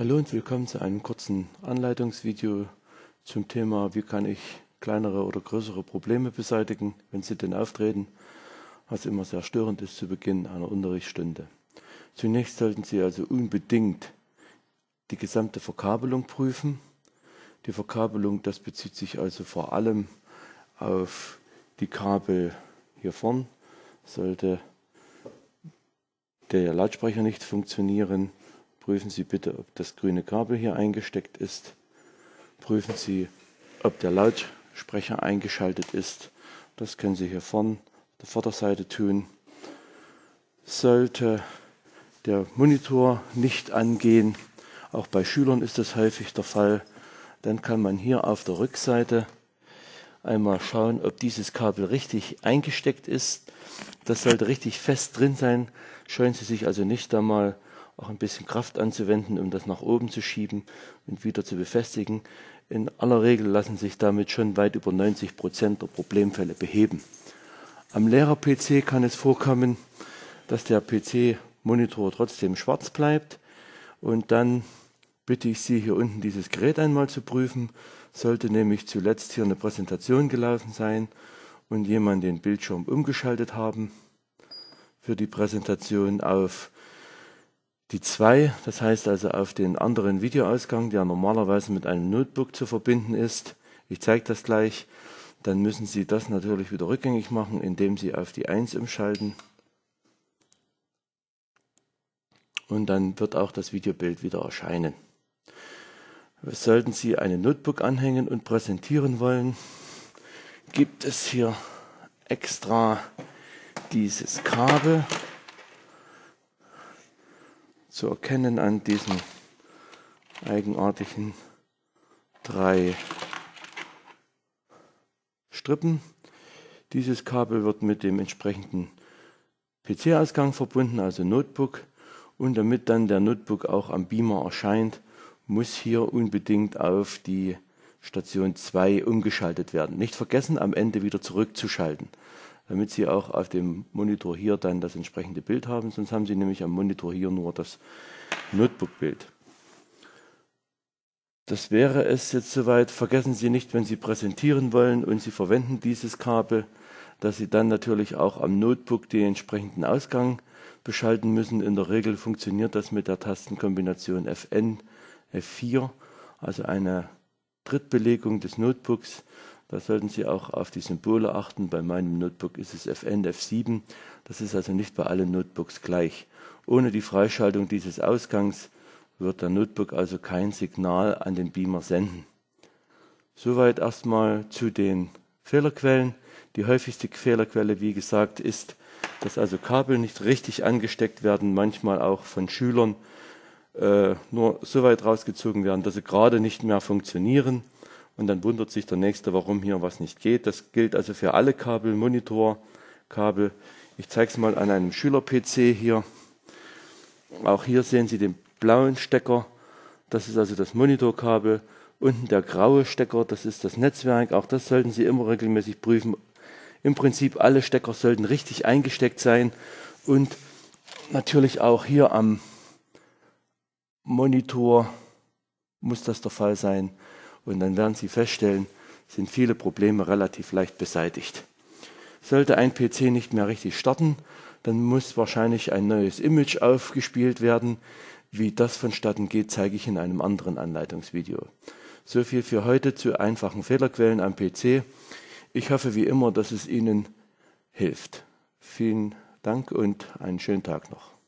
Hallo und willkommen zu einem kurzen Anleitungsvideo zum Thema, wie kann ich kleinere oder größere Probleme beseitigen, wenn sie denn auftreten, was immer sehr störend ist zu Beginn einer Unterrichtsstunde. Zunächst sollten Sie also unbedingt die gesamte Verkabelung prüfen. Die Verkabelung, das bezieht sich also vor allem auf die Kabel hier vorn. Sollte der Lautsprecher nicht funktionieren, Prüfen Sie bitte, ob das grüne Kabel hier eingesteckt ist. Prüfen Sie, ob der Lautsprecher eingeschaltet ist. Das können Sie hier vorne auf der Vorderseite tun. Sollte der Monitor nicht angehen, auch bei Schülern ist das häufig der Fall, dann kann man hier auf der Rückseite einmal schauen, ob dieses Kabel richtig eingesteckt ist. Das sollte richtig fest drin sein. Scheuen Sie sich also nicht da mal auch ein bisschen Kraft anzuwenden, um das nach oben zu schieben und wieder zu befestigen. In aller Regel lassen sich damit schon weit über 90 Prozent der Problemfälle beheben. Am Lehrer-PC kann es vorkommen, dass der PC-Monitor trotzdem schwarz bleibt und dann bitte ich Sie, hier unten dieses Gerät einmal zu prüfen. Sollte nämlich zuletzt hier eine Präsentation gelaufen sein und jemand den Bildschirm umgeschaltet haben für die Präsentation auf die 2, das heißt also auf den anderen Videoausgang, der normalerweise mit einem Notebook zu verbinden ist. Ich zeige das gleich. Dann müssen Sie das natürlich wieder rückgängig machen, indem Sie auf die 1 umschalten. Und dann wird auch das Videobild wieder erscheinen. Sollten Sie einen Notebook anhängen und präsentieren wollen, gibt es hier extra dieses Kabel zu erkennen an diesen eigenartigen drei Strippen. Dieses Kabel wird mit dem entsprechenden PC-Ausgang verbunden, also Notebook. Und damit dann der Notebook auch am Beamer erscheint, muss hier unbedingt auf die Station 2 umgeschaltet werden. Nicht vergessen, am Ende wieder zurückzuschalten damit Sie auch auf dem Monitor hier dann das entsprechende Bild haben. Sonst haben Sie nämlich am Monitor hier nur das Notebook-Bild. Das wäre es jetzt soweit. Vergessen Sie nicht, wenn Sie präsentieren wollen und Sie verwenden dieses Kabel, dass Sie dann natürlich auch am Notebook den entsprechenden Ausgang beschalten müssen. In der Regel funktioniert das mit der Tastenkombination Fn, F4, also eine Drittbelegung des Notebooks da sollten Sie auch auf die Symbole achten. Bei meinem Notebook ist es FN, F7. Das ist also nicht bei allen Notebooks gleich. Ohne die Freischaltung dieses Ausgangs wird der Notebook also kein Signal an den Beamer senden. Soweit erstmal zu den Fehlerquellen. Die häufigste Fehlerquelle, wie gesagt, ist, dass also Kabel nicht richtig angesteckt werden, manchmal auch von Schülern äh, nur so weit rausgezogen werden, dass sie gerade nicht mehr funktionieren und dann wundert sich der Nächste, warum hier was nicht geht. Das gilt also für alle Kabel, Monitorkabel. Ich zeige es mal an einem Schüler-PC hier. Auch hier sehen Sie den blauen Stecker. Das ist also das Monitorkabel. Unten der graue Stecker, das ist das Netzwerk. Auch das sollten Sie immer regelmäßig prüfen. Im Prinzip alle Stecker sollten richtig eingesteckt sein. Und natürlich auch hier am Monitor muss das der Fall sein. Und dann werden Sie feststellen, sind viele Probleme relativ leicht beseitigt. Sollte ein PC nicht mehr richtig starten, dann muss wahrscheinlich ein neues Image aufgespielt werden. Wie das vonstatten geht, zeige ich in einem anderen Anleitungsvideo. So viel für heute zu einfachen Fehlerquellen am PC. Ich hoffe wie immer, dass es Ihnen hilft. Vielen Dank und einen schönen Tag noch.